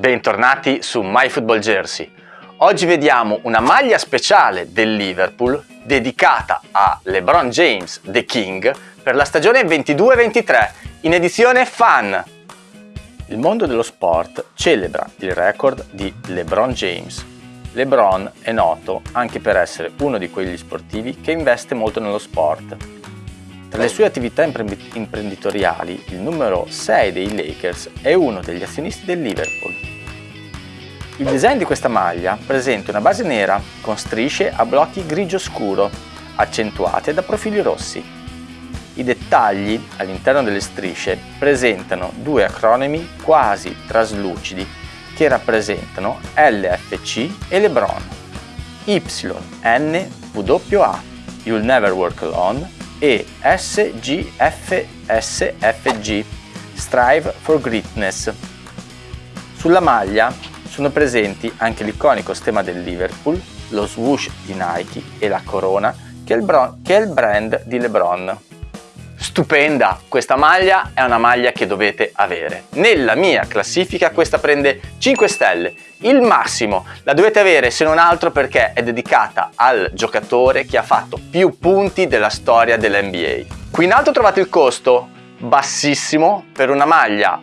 bentornati su MyFootballJersey. Oggi vediamo una maglia speciale del Liverpool dedicata a LeBron James, The King, per la stagione 22-23 in edizione Fan. Il mondo dello sport celebra il record di LeBron James. LeBron è noto anche per essere uno di quegli sportivi che investe molto nello sport tra le sue attività imprenditoriali, il numero 6 dei Lakers è uno degli azionisti del Liverpool. Il design di questa maglia presenta una base nera con strisce a blocchi grigio scuro, accentuate da profili rossi. I dettagli all'interno delle strisce presentano due acronimi quasi traslucidi che rappresentano LFC e LeBron. YNWA You'll Never Work Alone e SGFSFG Strive for Greatness. Sulla maglia sono presenti anche l'iconico stemma del Liverpool, lo swoosh di Nike e la corona che è il, che è il brand di LeBron. Stupenda! Questa maglia è una maglia che dovete avere. Nella mia classifica questa prende 5 stelle. Il massimo la dovete avere se non altro perché è dedicata al giocatore che ha fatto più punti della storia dell'NBA. Qui in alto trovate il costo bassissimo per una maglia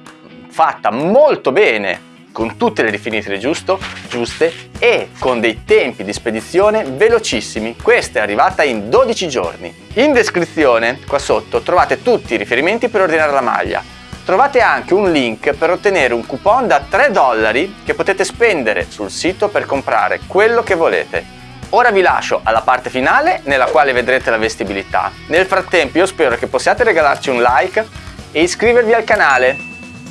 fatta molto bene con tutte le rifiniture giusto, giuste e con dei tempi di spedizione velocissimi. Questa è arrivata in 12 giorni. In descrizione, qua sotto, trovate tutti i riferimenti per ordinare la maglia. Trovate anche un link per ottenere un coupon da 3 dollari che potete spendere sul sito per comprare quello che volete. Ora vi lascio alla parte finale nella quale vedrete la vestibilità. Nel frattempo io spero che possiate regalarci un like e iscrivervi al canale.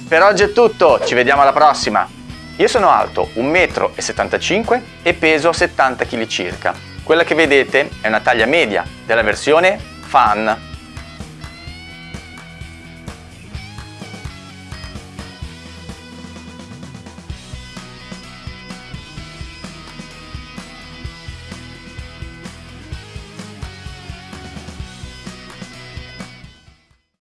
Per oggi è tutto, ci vediamo alla prossima! Io sono alto 1,75 m e peso 70 kg circa. Quella che vedete è una taglia media della versione Fan